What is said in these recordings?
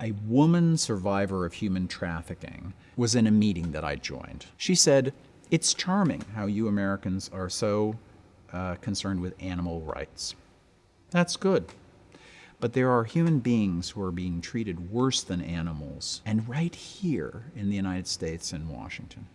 A woman survivor of human trafficking was in a meeting that I joined. She said, It's charming how you Americans are so uh, concerned with animal rights. That's good. But there are human beings who are being treated worse than animals, and right here in the United States and Washington.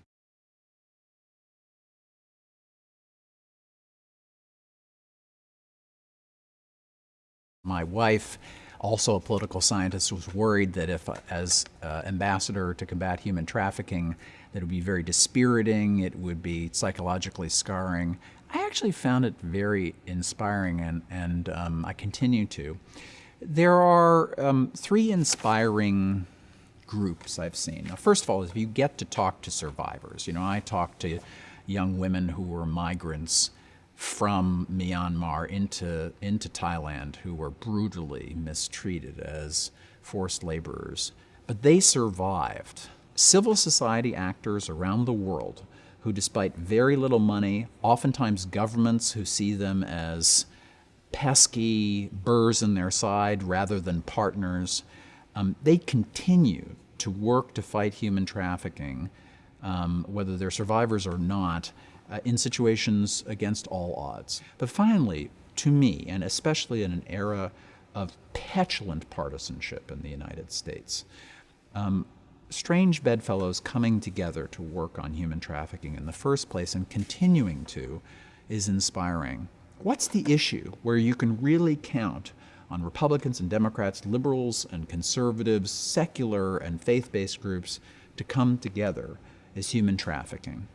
My wife also a political scientist, was worried that if, as uh, ambassador to combat human trafficking, that it would be very dispiriting, it would be psychologically scarring. I actually found it very inspiring, and, and um, I continue to. There are um, three inspiring groups I've seen. Now, first of all, if you get to talk to survivors, you know, I talk to young women who were migrants from Myanmar into, into Thailand who were brutally mistreated as forced laborers. But they survived. Civil society actors around the world who, despite very little money, oftentimes governments who see them as pesky burrs in their side rather than partners, um, they continue to work to fight human trafficking, um, whether they're survivors or not, uh, in situations against all odds. But finally, to me, and especially in an era of petulant partisanship in the United States, um, strange bedfellows coming together to work on human trafficking in the first place and continuing to is inspiring. What's the issue where you can really count on Republicans and Democrats, liberals and conservatives, secular and faith based groups to come together is human trafficking?